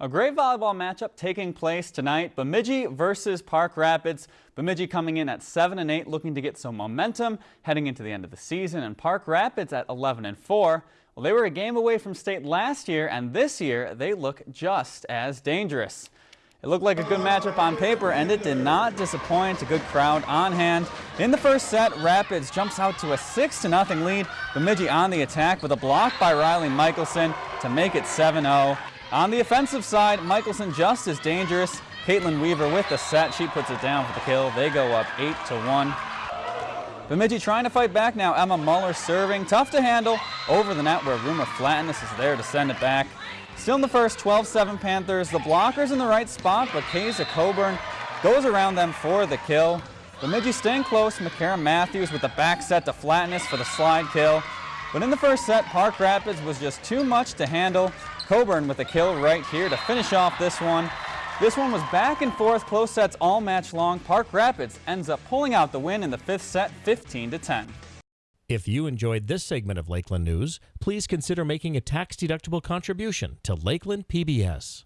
A great volleyball matchup taking place tonight. Bemidji versus Park Rapids. Bemidji coming in at 7 and 8 looking to get some momentum heading into the end of the season and Park Rapids at 11 and 4. Well, they were a game away from state last year and this year they look just as dangerous. It looked like a good matchup on paper and it did not disappoint. A good crowd on hand. In the first set, Rapids jumps out to a 6 to nothing lead. Bemidji on the attack with a block by Riley Michelson to make it 7-0. On the offensive side, Michelson just as dangerous. Caitlin Weaver with the set. She puts it down for the kill. They go up 8 to 1. Bemidji trying to fight back now. Emma Muller serving. Tough to handle over the net where Rumor Flatness is there to send it back. Still in the first 12-7 Panthers. The blockers in the right spot, but Kaysa Coburn goes around them for the kill. Bemidji staying close. McCara Matthews with the back set to Flatness for the slide kill. But in the first set, Park Rapids was just too much to handle. Coburn with a kill right here to finish off this one. This one was back and forth, close sets all match long. Park Rapids ends up pulling out the win in the fifth set, 15 to 10. If you enjoyed this segment of Lakeland News, please consider making a tax-deductible contribution to Lakeland PBS.